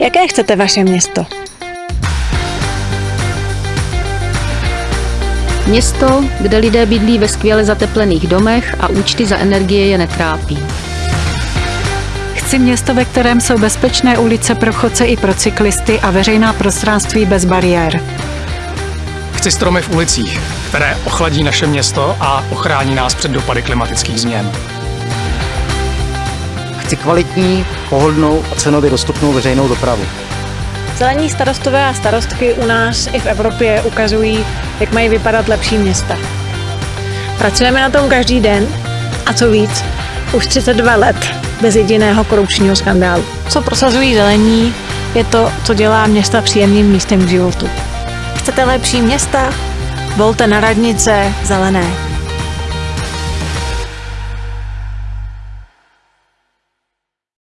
Jaké chcete vaše město? Město, kde lidé bydlí ve skvěle zateplených domech a účty za energie je netrápí. Chci město, ve kterém jsou bezpečné ulice pro chodce i pro cyklisty a veřejná prostranství bez bariér. Chci stromy v ulicích, které ochladí naše město a ochrání nás před dopady klimatických změn. Chci kvalitní, pohodlnou a cenově dostupnou veřejnou dopravu. Zelení starostové a starostky u nás i v Evropě ukazují, jak mají vypadat lepší města. Pracujeme na tom každý den a co víc, už 32 let bez jediného korupčního skandálu. Co prosazují zelení, je to, co dělá města příjemným místem k životu. Chcete lepší města? Volte na radnice zelené.